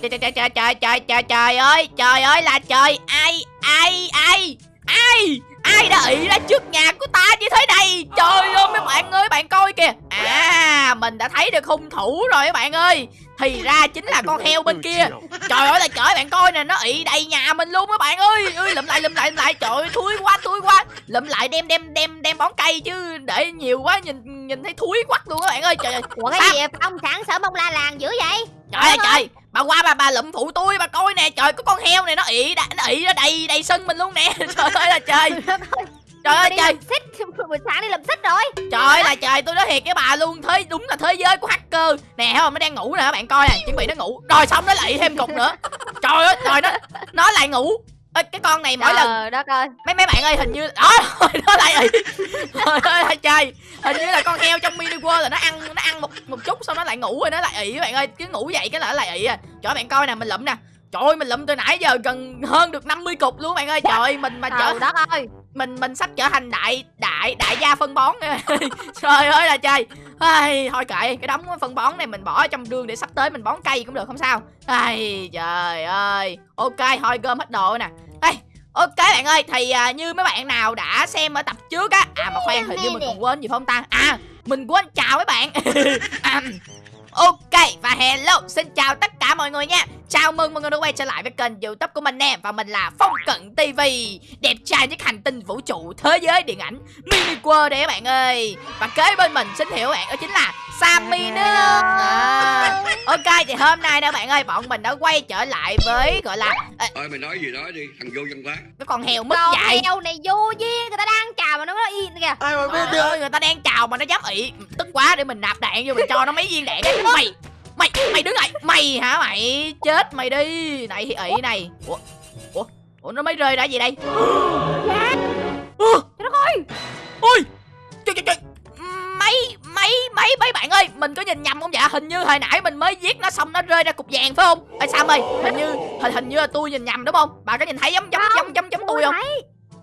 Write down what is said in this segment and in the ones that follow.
trời trời trời trời trời trời trời ơi trời ơi là trời. Ai ai ai ai ai đã ị ra trước nhà của ta như thế này? Trời ơi mấy bạn ơi bạn coi kìa. À mình đã thấy được hung thủ rồi các bạn ơi. Thì ra chính là con heo bên kia. Trời ơi là trời bạn coi nè nó ị đầy nhà mình luôn các bạn ơi. Ơi lụm lại lụm lại lụm lại. Trời ơi thúi quá thúi quá. Lụm lại đem đem đem đem bón cây chứ để nhiều quá nhìn nhìn thấy thúi quắc luôn các bạn ơi. Trời ơi Ủa cái gì vậy? Phong sáng sớm ông la làng dữ vậy trời ơi trời. Bà qua bà bà lụm phụ tôi bà coi nè. Trời có con heo này nó ị đã- nó ị ra đầy đầy sân mình luôn nè. Trời ơi là trời. Trời ơi. Trời xích. Buổi sáng đi làm xích rồi. Trời ơi là trời tôi nói thiệt với bà luôn. Thế đúng là thế giới của hacker. Nè thấy không? Nó đang ngủ nè các bạn coi nè. Chuẩn bị nó ngủ. Rồi xong nó lại thêm cục nữa. Trời ơi trời nó nó lại ngủ Ê, cái con này mỗi lần Trời đất ơi. Mấy mấy bạn ơi hình như đó rồi nó lại ị trời ơi trời hình như là con heo trong mini world là nó ăn nó ăn một một chút xong nó lại ngủ rồi nó lại ị các bạn ơi. Cứ ngủ dậy cái là nó lại ị à. Trời bạn coi nè mình lụm nè. Trời ơi mình lụm từ nãy giờ gần hơn được 50 cục luôn bạn ơi. Trời ơi, mình mà Trời đất ơi. mình mình sắp trở thành đại đại đại gia phân bón. Trời ơi là trời Ai, thôi kệ cái đống phân bón này mình bỏ trong đường để sắp tới mình bón cây cũng được không sao. Ai, trời ơi. Ok thôi gom hết đồ nè ok bạn ơi thì à, như mấy bạn nào đã xem ở tập trước á à mà khoan hình như mình còn quên gì không ta? À mình quên chào mấy bạn. À, Ok và hello xin chào tất cả mọi người nha Chào mừng mọi người đã quay trở lại với kênh youtube của mình nè. Và mình là Phong Cận TV Đẹp trai nhất hành tinh vũ trụ thế giới điện ảnh Mini World đây các bạn ơi. Và kế bên mình xin hiểu bạn đó chính là Sammy nữa à, Ok thì hôm nay nè bạn ơi Bọn mình đã quay trở lại với gọi là à, Ơi mày nói gì nói đi, thằng vô văn hóa. Cái con heo mất Con dạy heo này vô duyên Người ta đang chào mà nó nó yên kìa. Ai mà biết ơi, người ta đang chào mà nó dám ị Tức quá để mình nạp đạn vô mình cho nó mấy viên đạn Mày Mày mày đứng lại. Mày hả mày? Chết mày đi. Này thì ị này. Ủa? Ủa? Ủa nó mới rơi ra gì đây? Ủa Trời đất ơi Ôi! Trời trời trời. Mấy mấy mấy mấy bạn ơi Mình có nhìn nhầm không dạ Hình như hồi nãy mình mới giết nó xong nó rơi ra cục vàng phải không? Ê Sam ơi Hình như hình, hình như là tôi nhìn nhầm đúng không? Bà có nhìn thấy giống giống giống giống giống tôi không?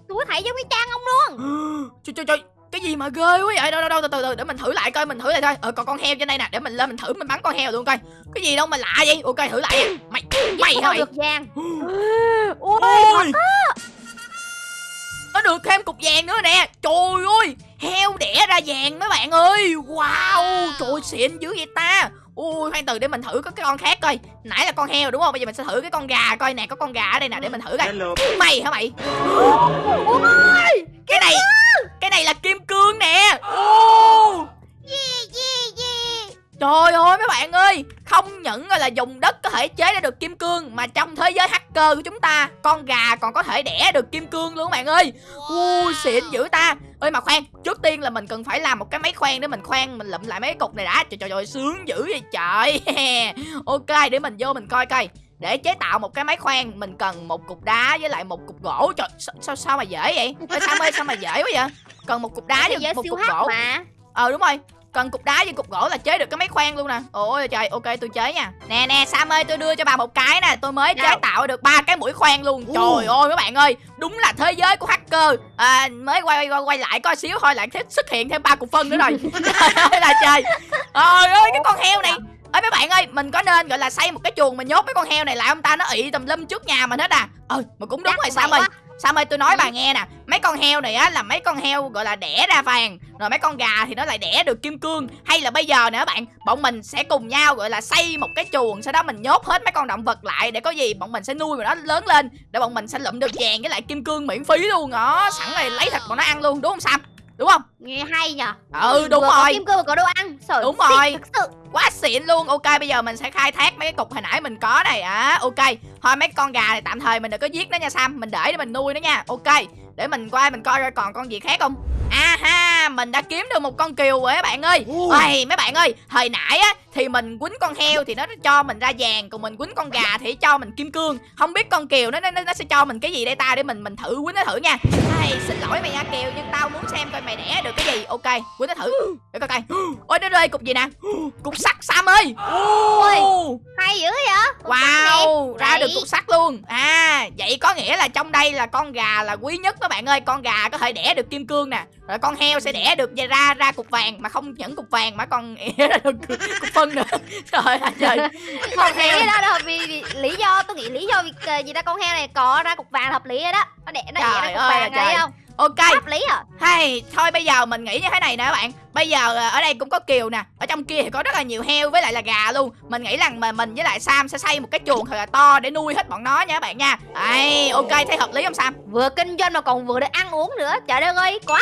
Tôi thấy giống cái trang ông luôn. Trời trời trời cái gì mà ghê quá vậy? Đâu đâu đâu từ từ từ để mình thử lại coi mình thử lại thôi ờ còn con heo trên đây nè để mình lên mình thử mình bắn con heo luôn coi. Cái gì đâu mà lạ vậy? Ok thử lại. Nha. mày mày mày? được vàng. Ui ôi nó được thêm cục vàng nữa nè. Trời ơi heo đẻ ra vàng mấy bạn ơi. Wow trời xịn dữ vậy ta. Ui khoan từ để mình thử có cái con khác coi. Nãy là con heo đúng không? Bây giờ mình sẽ thử cái con gà coi nè có con gà ở đây nè để mình thử coi. Mày hả mày? Cái này cái này là kim cương nè. Ô, Yeah yeah yeah. Trời ơi mấy bạn ơi không những là dùng đất có thể chế ra được kim cương mà trong thế giới hacker của chúng ta con gà còn có thể đẻ được kim cương luôn các bạn ơi. Ui xịn dữ ta. Ơi mà khoan trước tiên là mình cần phải làm một cái máy khoan để mình khoan mình lụm lại mấy cái cục này đã. Trời trời trời sướng dữ vậy trời. Ok để mình vô mình coi coi để chế tạo một cái máy khoan mình cần một cục đá với lại một cục gỗ. Trời sao sao, sao mà dễ vậy? Ê, sao ơi sao mà dễ quá vậy? Cần một cục đá với một cục gỗ. mà. Ờ đúng rồi. Cần cục đá với cục gỗ là chế được cái máy khoan luôn nè. Ôi trời ok tôi chế nha. Nè nè sam ơi tôi đưa cho bà một cái nè. Tôi mới chế tạo được ba cái mũi khoan luôn. Trời ơi các bạn ơi đúng là thế giới của hacker. À, mới quay quay quay lại coi xíu thôi lại thích xuất hiện thêm ba cục phân nữa rồi. Trời ơi là trời. Trời ơi cái con heo này ơi mấy bạn ơi mình có nên gọi là xây một cái chuồng mình nhốt mấy con heo này lại ông ta? Nó ị tùm lum trước nhà mình hết à. Ờ mà cũng đúng Chắc rồi sam vậy ơi. Sam ơi tôi nói Ừ. bà nghe nè. Mấy con heo này á là mấy con heo gọi là đẻ ra vàng Rồi mấy con gà thì nó lại đẻ được kim cương. Hay là bây giờ nữa bạn Bọn mình sẽ cùng nhau gọi là xây một cái chuồng Sau đó mình nhốt hết mấy con động vật lại Để có gì bọn mình sẽ nuôi mà nó lớn lên Để bọn mình sẽ lụm được vàng với lại kim cương miễn phí luôn. Đó Sẵn rồi lấy thịt bọn nó ăn luôn đúng không Sam Đúng không? Nghe hay nhờ. Ừ đúng Vừa có rồi. kim cương và có đồ ăn. Trời Đúng rồi. thực sự. Quá xịn luôn. Ok bây giờ mình sẽ khai thác mấy cái cục hồi nãy mình có này. Á Ok. Thôi mấy con gà này tạm thời mình đừng có giết nó nha Sam. Mình để để mình nuôi nó nha. Ok. Để mình qua mình coi ra còn con gì khác không? À ha Mình đã kiếm được một con kiều rồi các bạn ơi. Ôi mấy bạn ơi Hồi nãy á Thì mình quýnh con heo thì nó cho mình ra vàng Còn mình quýnh con gà thì cho mình kim cương. Không biết con kiều nó nó, nó sẽ cho mình cái gì đây ta? Để mình mình thử quýnh nó thử nha. Ai, Xin lỗi mày nha kiều Nhưng tao muốn xem coi mày đẻ được cái gì Ok quýnh nó thử. Để coi coi. Ôi nó rơi cục gì nè? Cục sắt Sam ơi. Ô, Hay dữ vậy? Wow Ra Vậy. được cục sắt luôn. À vậy có nghĩa là trong đây là con gà là quý nhất các bạn ơi. Con gà có thể đẻ được kim cương nè Rồi con heo sẽ đẻ được ra ra cục vàng Mà không những cục vàng mà còn đẻ ra được cục phân nữa. Trời ơi trời. Không thể đó đâu vì, vì lý do tôi nghĩ lý do vì ờ, gì ta con heo này có ra cục vàng hợp lý rồi đó. Nó đẻ nó đẻ ra cục vàng này trời. không ok. Hợp lý à? Hay thôi bây giờ mình nghĩ như thế này nè các bạn bây giờ à, ở đây cũng có kiều nè. Ở trong kia thì có rất là nhiều heo với lại là gà luôn. Mình nghĩ rằng mà mình với lại sam sẽ xây một cái chuồng thật là to để nuôi hết bọn nó nha các bạn nha. Đấy, ok thấy hợp lý không sam? Vừa kinh doanh mà còn vừa được ăn uống nữa. Trời đất ơi quá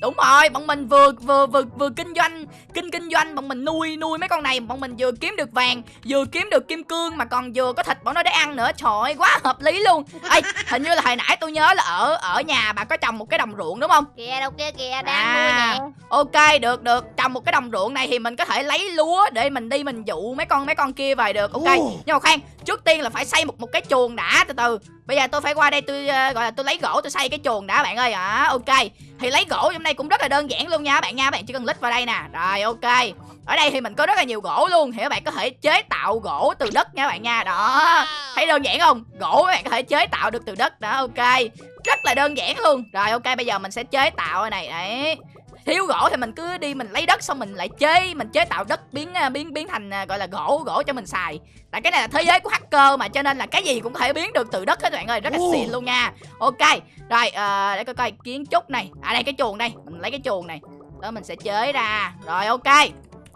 đúng rồi bọn mình vừa vừa vừa vừa kinh doanh kinh kinh doanh bọn mình nuôi nuôi mấy con này. Bọn mình vừa kiếm được vàng vừa kiếm được kim cương mà còn vừa có thịt bọn nó để ăn nữa. Trời ơi, quá hợp lý luôn. Ê, hình như là hồi nãy tôi nhớ là ở ở nhà bà có trồng một cái đồng ruộng đúng không? Kìa đâu kia kìa đang À. nuôi nè. Ok được được. Trồng một cái đồng ruộng này thì mình có thể lấy lúa Để mình đi mình dụ mấy con mấy con kia về được. Ok. Nhưng mà khoan Trước tiên là phải xây một một cái chuồng đã từ từ. Bây giờ tôi phải qua đây tôi ờ, gọi là tôi lấy gỗ tôi xây cái chuồng đã bạn ơi. À, Ok. Thì lấy gỗ trong đây cũng rất là đơn giản luôn nha bạn nha. Bạn chỉ cần lít vào đây nè. Rồi ok. Ở đây thì mình có rất là nhiều gỗ luôn. Thì các bạn có thể chế tạo gỗ từ đất nha bạn nha. Đó. Thấy đơn giản không? Gỗ các bạn có thể chế tạo được từ đất. Đó ok. Rất là đơn giản luôn. Rồi ok. Bây giờ mình sẽ chế tạo cái này. Đấy thiếu gỗ thì mình cứ đi mình lấy đất xong mình lại chế mình chế tạo đất biến à, biến biến thành à, gọi là gỗ gỗ cho mình xài. Tại cái này là thế giới của hacker mà cho nên là cái gì cũng có thể biến được từ đất hết bạn ơi rất là xịn luôn nha. Ok rồi ờ, để coi coi kiến trúc này. À đây cái chuồng đây mình lấy cái chuồng này. Đó mình sẽ chế ra. Rồi ok.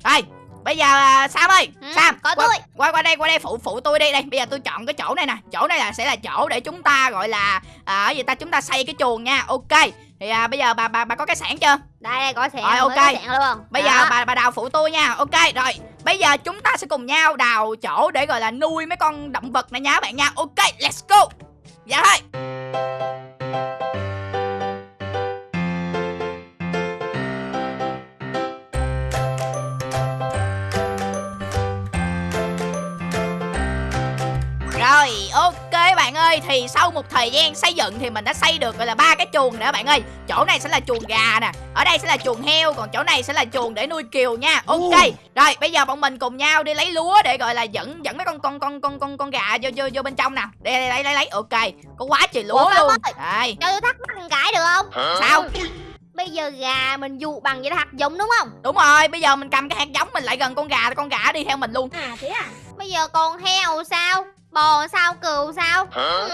Rồi bây giờ à, sam ơi Ừ, sam có qua, tôi. qua qua đây qua đây phụ phụ tôi đi đây bây giờ tôi chọn cái chỗ này nè. Chỗ này là sẽ là chỗ để chúng ta gọi là à, gì ta? Chúng ta xây cái chuồng nha. Ok thì à, bây giờ bà bà bà có cái sản chưa? Đây đây có sẹn Rồi, ok. có luôn. Bây Đó. giờ bà bà đào phụ tôi nha. Ok rồi Bây giờ chúng ta sẽ cùng nhau đào chỗ để gọi là nuôi mấy con động vật này nha các bạn nha. Ok let's go. Dạ thôi ơi Thì sau một thời gian xây dựng Thì mình đã xây được gọi là ba cái chuồng nữa bạn ơi. Chỗ này sẽ là chuồng gà nè Ở đây sẽ là chuồng heo Còn chỗ này sẽ là chuồng để nuôi kiều nha. Ok Rồi bây giờ bọn mình cùng nhau đi lấy lúa Để gọi là dẫn dẫn mấy con con con con con con gà vô vô vô bên trong nè. Đây đây lấy lấy lấy Ok. Có quá trời lúa Ủa, luôn. Ơi. Đây. cho tôi thắc mắc một cái được không? Sao? Bây giờ gà mình dụ bằng vậy là hạt giống đúng không? Đúng rồi Bây giờ mình cầm cái hạt giống Mình lại gần con gà con gà đi theo mình luôn. À thế à? Bây giờ còn heo sao bò sao cừu sao? Ừ.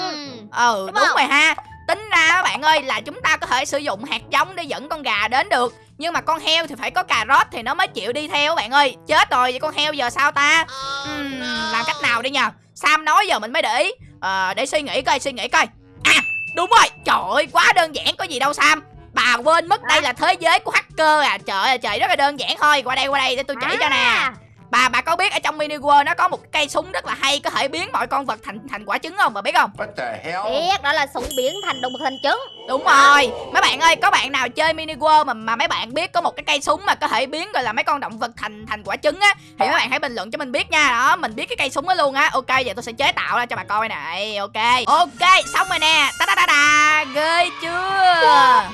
Ừ Đúng đúng, rồi ha. Tính ra các bạn ơi là chúng ta có thể sử dụng hạt giống để dẫn con gà đến được. Nhưng mà con heo thì phải có cà rốt thì nó mới chịu đi theo các bạn ơi. Chết rồi vậy con heo giờ sao ta? Ừm, Làm cách nào đi nhờ? Sam nói giờ mình mới để ý. Ờ, Để suy nghĩ coi suy nghĩ coi. À đúng rồi. Trời ơi quá đơn giản có gì đâu Sam. Bà quên mất đây là thế giới của hacker à. Trời ơi trời rất là đơn giản thôi. Qua đây qua đây để tôi chỉ cho nè. À, Bà bà có biết ở trong mini world nó có một cái cây súng rất là hay Có thể biến mọi con vật thành thành quả trứng không? Bà biết không? What the hell? biết đó là súng biến thành động vật thành trứng. Đúng rồi. Mấy bạn ơi có bạn nào chơi mini world mà mà mấy bạn biết có một cái cây súng mà có thể biến gọi là mấy con động vật thành thành quả trứng á? Thì mấy bạn hãy bình luận cho mình biết nha. Đó mình biết cái cây súng đó luôn á. Ok giờ tôi sẽ chế tạo ra cho bà coi nè Ok. Ok xong rồi nè. Ta da da da Ghê chưa?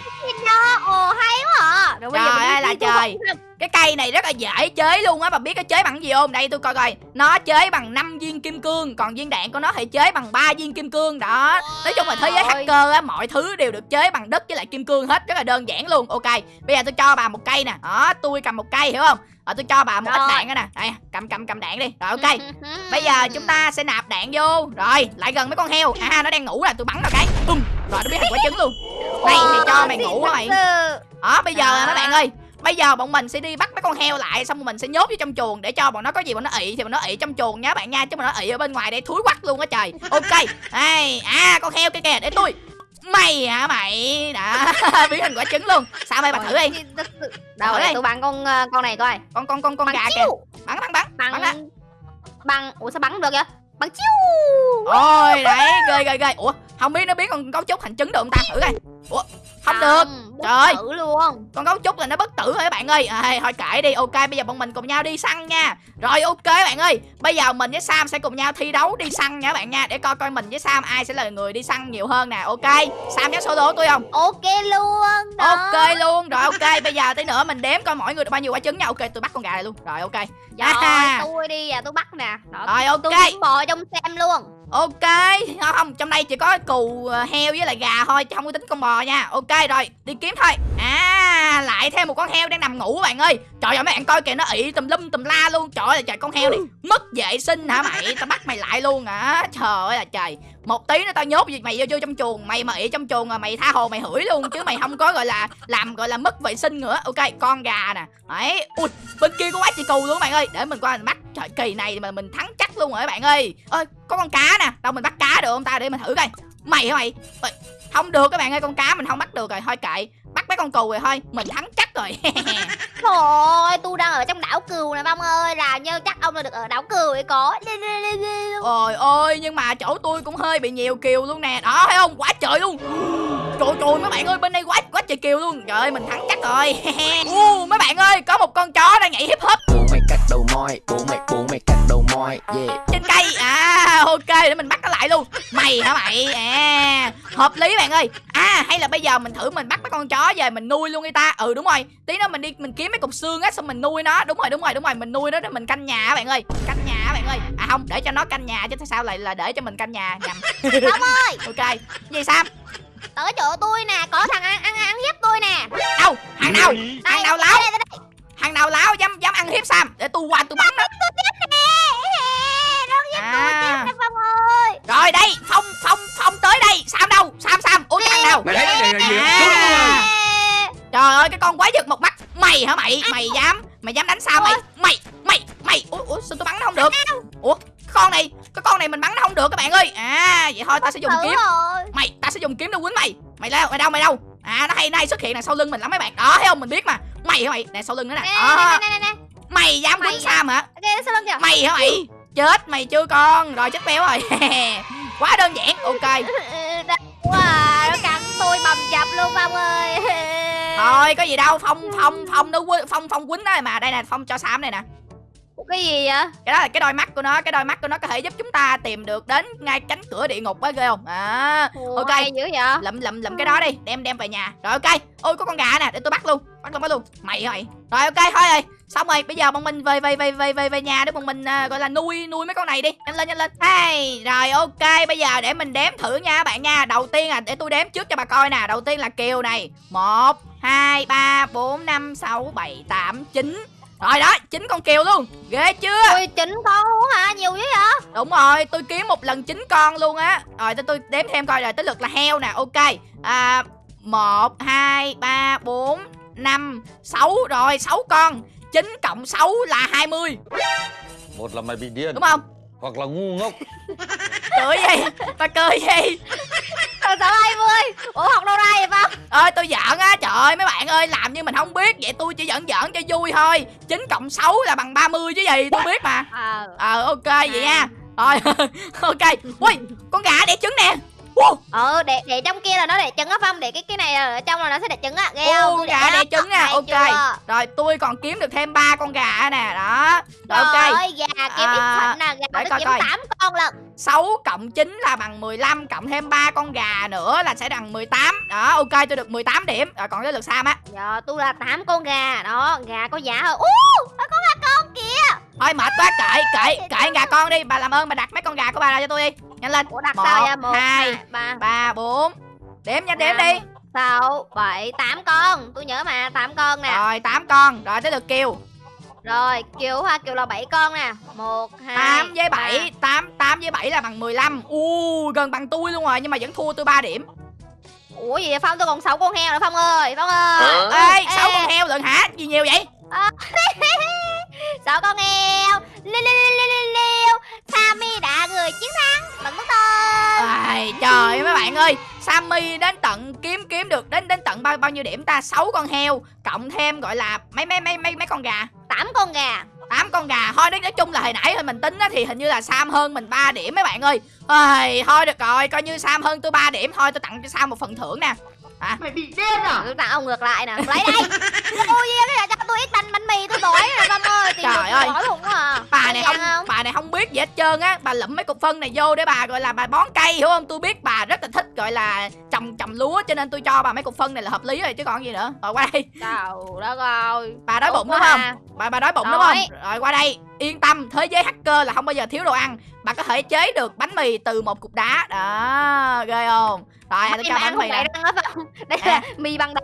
Ồ hay quá à. Rồi Trời ơi đi là trời. Cái cây này rất là dễ chế luôn á Bà biết nó chế bằng gì không? Đây tôi coi coi. Nó chế bằng 5 viên kim cương Còn viên đạn của nó thì chế bằng 3 viên kim cương Đó. Nói chung là thế giới hacker á Mọi thứ đều được chế bằng đất với lại kim cương hết Rất là đơn giản luôn. Ok Bây giờ tôi cho bà một cây nè. Đó tôi cầm một cây hiểu không? Ờ tôi cho bà một ít Rồi. đạn đó nè. Đây cầm cầm cầm đạn đi. Rồi ok. Bây giờ chúng ta sẽ nạp đạn vô. Rồi lại gần mấy con heo. À nó đang ngủ là tôi bắn vào cái. Bum Rồi nó biến thành quả trứng luôn. Này thì cho mày ngủ á mày? Đó bây giờ À. mấy bạn ơi Bây giờ bọn mình sẽ đi bắt mấy con heo lại Xong rồi mình sẽ nhốt vô trong chuồng Để cho bọn nó có gì bọn nó ị Thì bọn nó ị trong chuồng nha bạn nha Chứ bọn nó ị ở bên ngoài đây thúi quắc luôn á trời. Ok Đây À con heo kia kìa để tôi. Mày hả mày? Đã biến thành quả trứng luôn. Sao mày bà thử đi. Đâu Thử đây tôi bắn con ờ, con này coi. Con con con con bắn gà kìa. Chiêu Bắn bắn. Bắn Bắn. bắn. Ủa sao bắn được vậy? Bắn chiêu. Ôi đấy ghê ghê ghê. Ủa không biết nó biến con gấu trúc thành trứng được không ta? Thử coi. Ủa không được. bất Trời tử luôn. Con gấu trúc là nó bất tử rồi các bạn ơi. À, thôi kệ đi. Ok bây giờ bọn mình cùng nhau đi săn nha. Rồi ok bạn ơi. Bây giờ mình với sam sẽ cùng nhau thi đấu đi săn nha các bạn nha. Để coi coi mình với sam ai sẽ là người đi săn nhiều hơn nè. Ok sam dám solo tôi không? Ok luôn đó. ok luôn. Rồi ok. Bây giờ tí nữa mình đếm coi mỗi người được bao nhiêu quả trứng nha. Ok tôi bắt con gà này luôn. Rồi ok. Rồi, À. tôi đi à tôi bắt nè. Đó, rồi ok. Tôi bò trong xem luôn ok không, trong đây chỉ có cừu ờ, heo với lại gà thôi chứ không có tính con bò nha. Ok rồi đi kiếm thôi. À lại thêm một con heo đang nằm ngủ các bạn ơi. Trời ơi mấy bạn coi kìa nó ị tùm lum tùm la luôn. Trời ơi trời con heo này mất vệ sinh hả mày? Tao bắt mày lại luôn hả? Trời ơi là trời. Một tí nữa tao nhốt mày vô, vô trong chuồng. Mày mà ị trong chuồng mà mày tha hồ mày hửi luôn Chứ mày không có gọi là làm gọi là mất vệ sinh nữa. Ok con gà nè. Đấy. Ui bên kia có quá chị cù luôn các bạn ơi. Để mình qua mình bắt. Trời kỳ này mà mình thắng chắc luôn rồi các bạn ơi. Ơi có con cá nè. Đâu mình bắt cá được không ta? Để mình thử coi Mày hả mày? Ôi, không được các bạn ơi con cá mình không bắt được rồi thôi kệ. Bắt mấy con cừu rồi thôi mình thắng chắc rồi. Trời ơi, tôi đang ở trong đảo cừu nè Phong ơi Là như chắc ông là được ở đảo cừu ấy có. Ôi ôi nhưng mà chỗ tôi cũng hơi bị nhiều kiều luôn nè. Đó thấy không? Quá trời luôn. Trời trời mấy bạn ơi bên đây quá quá trời kiều luôn. Trời ơi mình thắng chắc rồi. Uh, mấy bạn ơi có một con chó đang nhảy hip hop bố mày cắt đầu moi bố mày bố mày cắt moi yeah trên cây. À ok để mình bắt nó lại luôn. Mày hả mày? À hợp lý bạn ơi. À hay là bây giờ mình thử mình bắt mấy con chó về mình nuôi luôn đi ta. Ừ đúng rồi. Tí nữa mình đi mình kiếm mấy cục xương á xong mình nuôi nó. Đúng rồi đúng rồi đúng rồi. Mình nuôi nó để mình canh nhà bạn ơi. Canh nhà bạn ơi. À không để cho nó canh nhà chứ sao lại là để cho mình canh nhà nhầm. Phong ơi! Ok gì sam Tới chỗ tôi nè Có thằng ăn ăn ăn hiếp tôi nè. Đâu? Hàng nào? Hàng nào láo? hàng nào láo dám dám ăn hiếp sam? Để tôi qua tôi bắn nó. Tôi tiếp nè Nó hiếp tôi À. tiếp nè Phong ơi. Rồi đây phong phong phong tới đây. Sam đâu? Sam sam. Ủa cái thằng nào? Mày thấy cái này là gì? À. Trời ơi cái con quái vật một mắt. Mày hả mày? Mày dám Mày dám đánh sao mày? Mày Mày Mày. Ủa, ủa sao tôi bắn nó không được? Ủa cái con này Cái con này mình bắn nó không được các bạn ơi. À vậy thôi ta sẽ dùng kiếm. Mày ta sẽ dùng kiếm để quýnh mày. Mày đâu mày đâu mày đâu? À nó hay nó hay xuất hiện đằng sau lưng mình lắm mấy bạn. Đó thấy không? Mình biết mà. Mày hả mày? Nè sau lưng nữa nè. Nè Đó. nè nè nè Mày dám quýnh Sam hả? Ok sau lưng kìa. Mày hả mày Chết mày chưa con? Rồi chết béo rồi. Quá đơn giản. Ok. À, Nó cắn tôi bầm dập luôn Phong ơi. Thôi có gì đâu. Phong Phong Phong nó Phong Phong quýnh đó mà. Đây nè Phong cho Sam này nè Cái gì vậy? Cái đó là cái đôi mắt của nó cái đôi mắt của nó có thể giúp chúng ta tìm được đến ngay cánh cửa địa ngục á ghê không? À Ủa, Ok. hay dữ vậy? Lụm lụm lụm cái đó đi đem đem về nhà. Rồi ok. Ôi có con gà nè để tôi bắt luôn bắt luôn bắt luôn. Mày mày rồi ok thôi rồi. Xong rồi bây giờ bọn mình về về về về về về nhà để bọn mình à, gọi là nuôi nuôi mấy con này đi. Nhanh lên nhanh lên. Hey rồi ok. Bây giờ để mình đếm thử nha các bạn nha. Đầu tiên à để tôi đếm trước cho bà coi nè. Đầu tiên là kiều này. Một hai ba bốn năm sáu bảy tám chín rồi đó chín con kiều luôn. Ghê chưa? Ui chính con luôn hả? Nhiều dữ vậy? Đúng rồi, tôi kiếm một lần chín con luôn á. Rồi tôi, tôi đếm thêm coi rồi tới lượt là heo nè. Ok. À, 1, 2, 3, 4, 5, 6 Rồi 6 con. 9 cộng 6 là 20 một là mày bị điên. Đúng không? hoặc là ngu ngốc Cười gì? Bà cười gì? Rồi sao 20 Ủa học đâu ra vậy Phong? Ơi tôi giỡn á Trời ơi mấy bạn ơi làm như mình không biết. Vậy tôi chỉ giỡn giỡn cho vui thôi. 9 cộng 6 là bằng 30 chứ gì Tôi biết mà. Ờ. Ờ ok vậy nha. Rồi ok. Ui con gà đẻ trứng nè Wow. Ừ để để trong kia là nó để trứng á Phong Để cái cái này ở trong là nó sẽ để trứng á Ghê Ô, không Tôi gà đó. đẻ trứng Hay ok. chưa? Rồi tôi còn kiếm được thêm ba con gà nè Đó Rồi ok Trời gà kiếm À, nè Gà để coi kiếm. 8 con lận 6 cộng 9 là bằng 15 Cộng thêm 3 con gà nữa là sẽ bằng 18 Đó ok tôi được 18 điểm Rồi còn tới lượt Sam á Giờ tôi là 8 con gà Đó gà có giá hơn Ú Thôi mệt quá kệ kệ kệ gà con đi Bà làm ơn bà đặt mấy con gà của bà ra cho tôi đi. Nhanh lên. Ủa đặt Một, sao vậy? 1, hai, 2, 3 3, 4 Đếm nha đếm đi. 6, 7, 8 con. Tôi nhớ mà 8 con nè. Rồi 8 con. Rồi tới lượt Kiều. Rồi Kiều ha Kiều là 7 con nè. 1, 2 8 với 7 8, 8 với 7 là bằng 15 U gần bằng tôi luôn rồi Nhưng mà vẫn thua tôi 3 điểm. Ủa gì vậy Phong? Tôi còn 6 con heo nữa Phong ơi. Phong ơi. Ê 6 Ê. con heo lận hả? Gì nhiều vậy 6 con heo liu liu liu liu Sammy đã người chiến thắng. Bằng nước tôm Ai, trời ơi, mấy bạn ơi. Sammy đến tận kiếm kiếm được đến đến tận bao bao nhiêu điểm ta? 6 con heo cộng thêm gọi là mấy mấy mấy mấy mấy con gà. 8 con gà. 8 con gà. Thôi nói, nói chung là hồi nãy thôi mình tính á, thì hình như là Sam hơn mình 3 điểm mấy bạn ơi. Ôi, thôi được rồi coi như Sam hơn tôi 3 điểm. Thôi tôi tặng cho Sam một phần thưởng nè. Mày bị điên à? Tôi tặng ông ngược lại nè. Lấy đây. Ôi gì cái là cho tôi ít bánh bánh mì ơi luôn à bà này ăn không, bà này không biết gì hết trơn á. Bà lụm mấy cục phân này vô để bà gọi là bà bón cây hiểu không? Tôi biết bà rất là thích gọi là trồng trồng lúa cho nên tôi cho bà mấy cục phân này là hợp lý rồi chứ còn gì nữa. Rồi qua đây. Trời đất ơi. Bà đói bụng đúng không? à. bà bà đói bụng đúng không? Rồi qua đây. Yên tâm thế giới hacker là không bao giờ thiếu đồ ăn. Bà có thể chế được bánh mì từ một cục đá. Đó ghê không? Rồi tôi Em cho ăn bánh mì đó Phong Đây À. là mì bằng đá.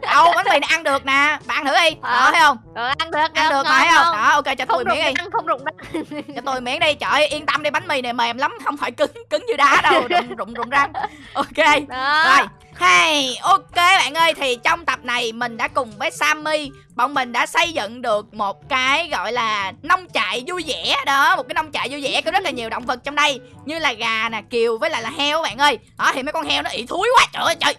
Đâu bánh mì này ăn được nè. Bạn ăn thử đi. Đó Ờ. thấy không? Rồi ăn được, ăn được mà thấy không? đó ok cho tôi Không miếng đi. răng, không rụng răng. cho tôi miếng đi. Trời yên tâm đi bánh mì này mềm lắm không phải cứng cứng như đá đâu. Rụng rụng rụng răng. Ok Đó. rồi Hey, ok bạn ơi thì trong tập này mình đã cùng với Sammy bọn mình đã xây dựng được một cái gọi là nông trại vui vẻ. Đó một cái nông trại vui vẻ có rất là nhiều động vật trong đây như là gà nè kiều với lại là heo bạn ơi. Đó thì mấy con heo nó ị thúi quá trời ơi trời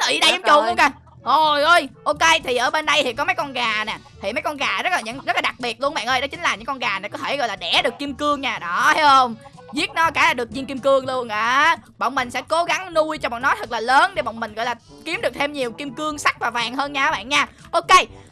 nó ị Đất trong chuồng luôn kìa. Ôi ơi, ok thì ở bên đây thì có mấy con gà nè Thì mấy con gà rất là những rất là đặc biệt luôn bạn ơi Đó chính là những con gà này có thể gọi là đẻ được kim cương nha. Đó thấy không Giết nó cả là được viên kim cương luôn à Bọn mình sẽ cố gắng nuôi cho bọn nó thật là lớn Để bọn mình gọi là kiếm được thêm nhiều kim cương sắt và vàng hơn nha các bạn nha. Ok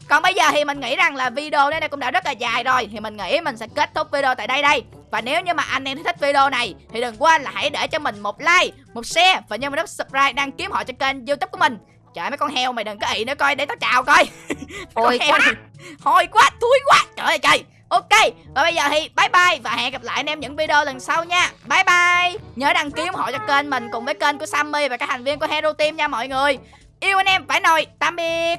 còn bây giờ thì mình nghĩ rằng là video đây cũng đã rất là dài rồi Thì mình nghĩ mình sẽ kết thúc video tại đây đây. Và nếu như mà anh em thích video này Thì đừng quên là hãy để cho mình một like, một share Và nhớ vào nút subscribe đăng ký họ cho kênh youtube của mình. Trời mấy con heo mày đừng có ị nữa coi để tao chào coi. Ôi quá. này Hôi quá, thúi quá. Trời ơi trời Ok, và bây giờ thì bye bye Và hẹn gặp lại anh em những video lần sau nha. Bye bye. Nhớ đăng ký ủng hộ cho kênh mình Cùng với kênh của Sammy và các thành viên của Hero Team nha mọi người. Yêu anh em phải nồi Tạm biệt.